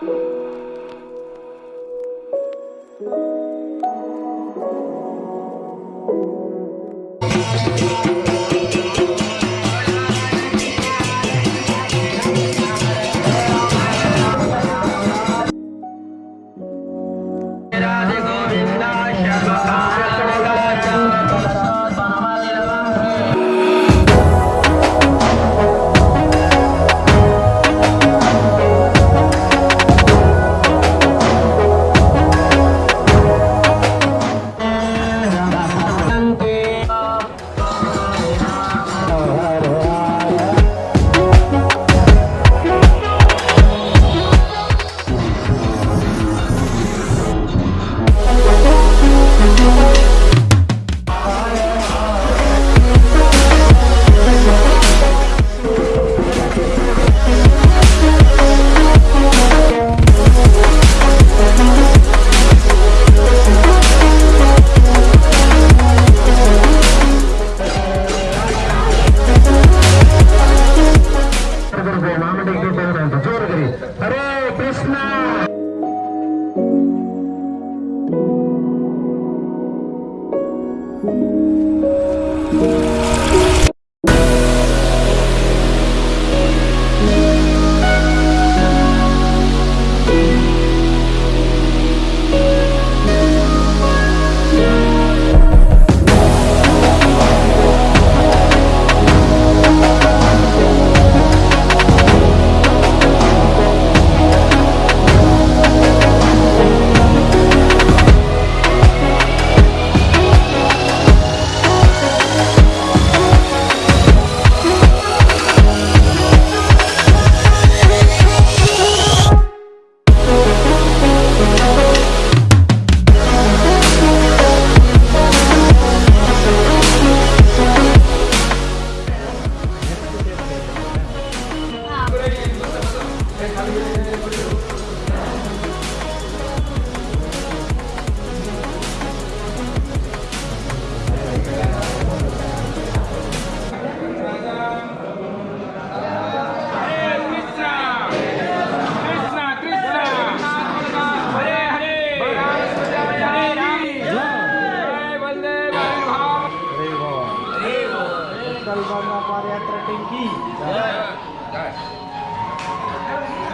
Thank you. Bharat रटन की